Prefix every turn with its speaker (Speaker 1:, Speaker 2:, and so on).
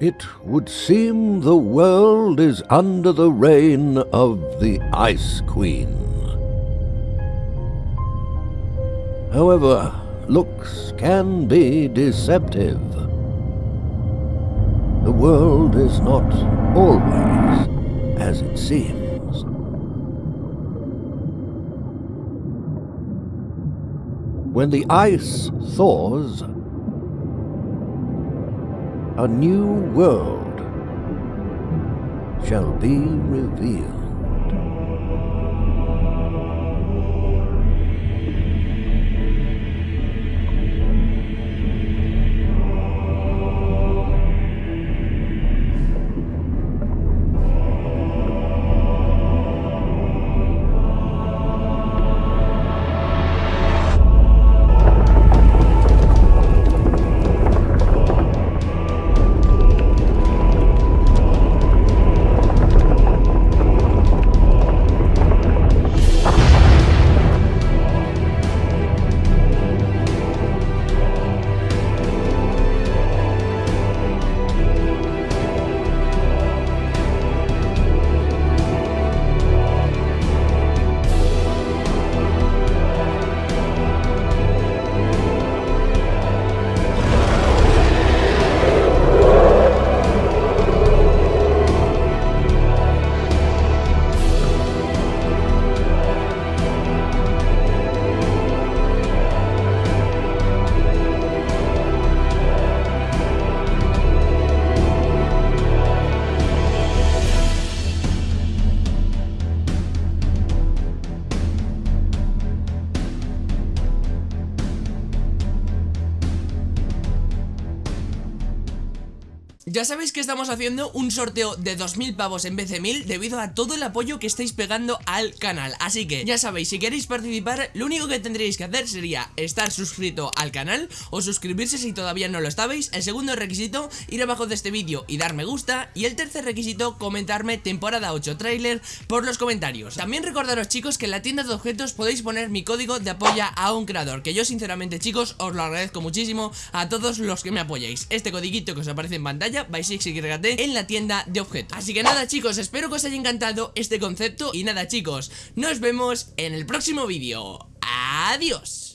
Speaker 1: It would seem the world is under the reign of the Ice Queen. However, looks can be deceptive. The world is not always as it seems. When the ice thaws, a new world shall be revealed.
Speaker 2: Ya sabéis que estamos haciendo un sorteo de 2.000 pavos en vez de 1.000 debido a todo el apoyo que estáis pegando al canal. Así que ya sabéis, si queréis participar, lo único que tendríais que hacer sería estar suscrito al canal o suscribirse si todavía no lo estabais. El segundo requisito, ir abajo de este vídeo y dar me gusta. Y el tercer requisito, comentarme temporada 8 trailer por los comentarios. También recordaros chicos que en la tienda de objetos podéis poner mi código de apoya a un creador Que yo sinceramente chicos os lo agradezco muchísimo a todos los que me apoyéis Este codiguito que os aparece en pantalla Basics en la tienda de objetos. Así que nada chicos, espero que os haya encantado este concepto Y nada chicos, nos vemos en el próximo vídeo. Adiós